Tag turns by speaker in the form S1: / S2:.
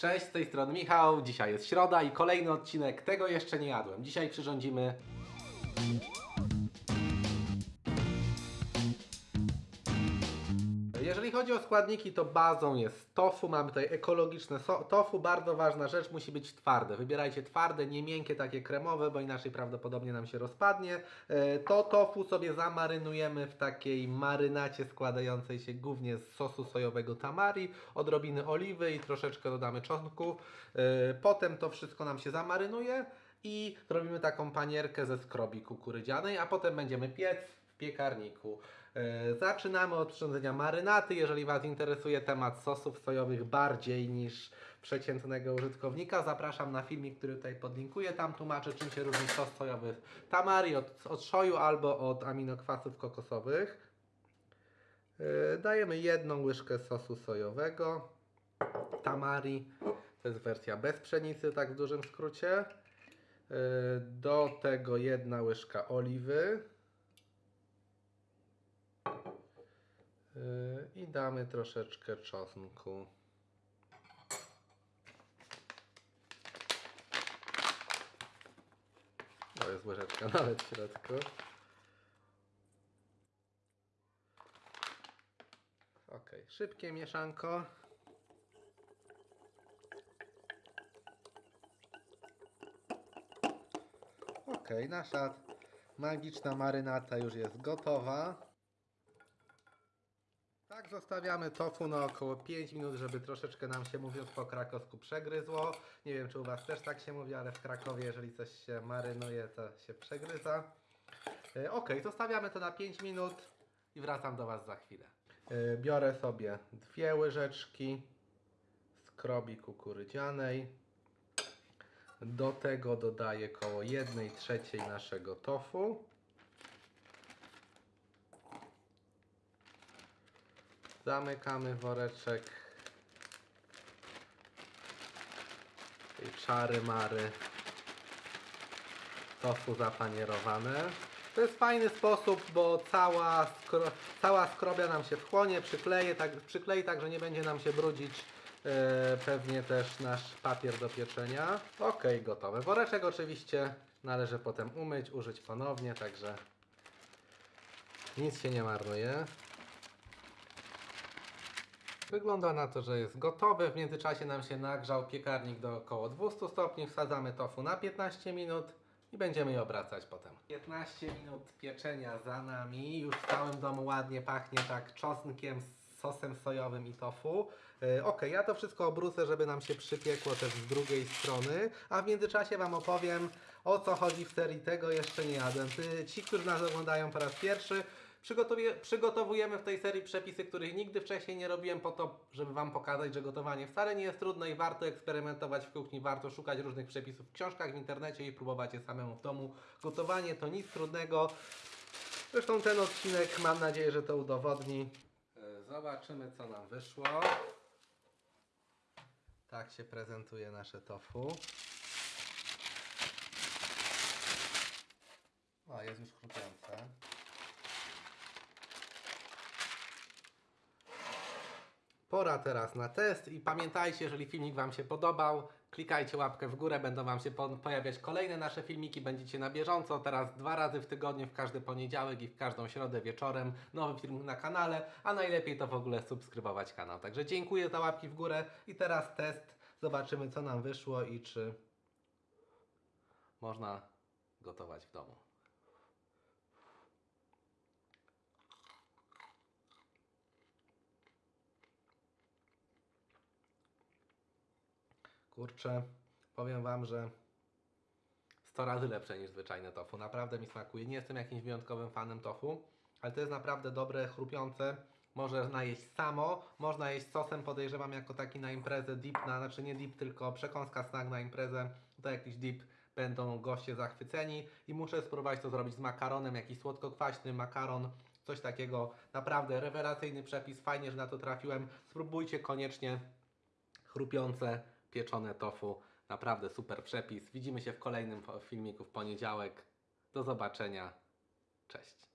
S1: Cześć, z tej strony Michał. Dzisiaj jest środa i kolejny odcinek Tego jeszcze nie jadłem. Dzisiaj przyrządzimy Jeżeli chodzi o składniki, to bazą jest tofu. Mamy tutaj ekologiczne so- tofu. Bardzo ważna rzecz, musi być twarde. Wybierajcie twarde, nie miękkie, takie kremowe, bo inaczej prawdopodobnie nam się rozpadnie. E, To tofu sobie zamarynujemy w takiej marynacie składającej się głównie z sosu sojowego tamari, odrobiny oliwy i troszeczkę dodamy czosnku. E, Potem to wszystko nam się zamarynuje i robimy taką panierkę ze skrobi kukurydzianej, a potem będziemy piec piekarniku. E, Zaczynamy od przyrządzenia marynaty. Jeżeli Was interesuje temat sosów sojowych bardziej niż przeciętnego użytkownika, zapraszam na filmik, który tutaj podlinkuję. Tam tłumaczę, czym się różni sos sojowy tamari od, od szoju albo od aminokwasów kokosowych. E, Dajemy jedną łyżkę sosu sojowego. Tamari. To jest wersja bez pszenicy, tak w dużym skrócie. E, Do tego jedna łyżka oliwy. I damy troszeczkę czosnku. To jest łyżeczka nawet w środku. Ok, szybkie mieszanko. Ok, nasza magiczna marynata już jest gotowa. Zostawiamy tofu na około 5 minut, żeby troszeczkę nam się mówiąc po krakowsku przegryzło. Nie wiem, czy u Was też tak się mówi, ale w Krakowie, jeżeli coś się marynuje, to się przegryza. E, ok, zostawiamy to na 5 minut i wracam do Was za chwilę. E, biorę sobie dwie łyżeczki skrobi kukurydzianej. Do tego dodaję koło 1 trzeciej naszego tofu. Zamykamy woreczek tej czary mary tofu zapanierowane. To jest fajny sposób, bo cała, skro, cała skrobia nam się wchłonie, przykleje, tak, przyklei tak, że nie będzie nam się brudzić e, pewnie też nasz papier do pieczenia. Ok, gotowe. Woreczek oczywiście należy potem umyć, użyć ponownie, także nic się nie marnuje. Wygląda na to, że jest gotowe. W międzyczasie nam się nagrzał piekarnik do około 200 stopni. Wsadzamy tofu na 15 minut i będziemy je obracać potem. 15 minut pieczenia za nami. Już w całym domu ładnie pachnie tak czosnkiem, sosem sojowym i tofu. Yy, ok, ja to wszystko obrócę, żeby nam się przypiekło też z drugiej strony. A w międzyczasie Wam opowiem o co chodzi w serii Tego jeszcze nie jadłem. Ty- Ci, którzy nas oglądają po raz pierwszy, przygotowujemy w tej serii przepisy, których nigdy wcześniej nie robiłem po to, żeby Wam pokazać, że gotowanie wcale nie jest trudne i warto eksperymentować w kuchni, warto szukać różnych przepisów w książkach, w internecie i próbować je samemu w domu. Gotowanie to nic trudnego. Zresztą ten odcinek mam nadzieję, że to udowodni. E, Zobaczymy co nam wyszło. Tak się prezentuje nasze tofu. O, jest już chrupiące. Pora teraz na test i pamiętajcie, jeżeli filmik Wam się podobał, klikajcie łapkę w górę, będą Wam się po- pojawiać kolejne nasze filmiki, będziecie na bieżąco, teraz dwa razy w tygodniu, w każdy poniedziałek i w każdą środę wieczorem nowy film na kanale, a najlepiej to w ogóle subskrybować kanał. Także dziękuję za łapki w górę i teraz test, zobaczymy co nam wyszło i czy można gotować w domu. Kurczę, powiem Wam, że 100 razy lepsze niż zwyczajne tofu. Naprawdę mi smakuje. Nie jestem jakimś wyjątkowym fanem tofu, ale to jest naprawdę dobre, chrupiące. Można jeść samo, można jeść sosem, podejrzewam jako taki na imprezę dip, na, znaczy nie dip, tylko przekąska snack na imprezę. To jakiś dip będą goście zachwyceni i muszę spróbować to zrobić z makaronem, jakiś słodko-kwaśny makaron, coś takiego. Naprawdę rewelacyjny przepis, fajnie, że na to trafiłem. Spróbujcie koniecznie chrupiące, pieczone tofu. Naprawdę super przepis. Widzimy się w kolejnym filmiku w poniedziałek. Do zobaczenia. Cześć.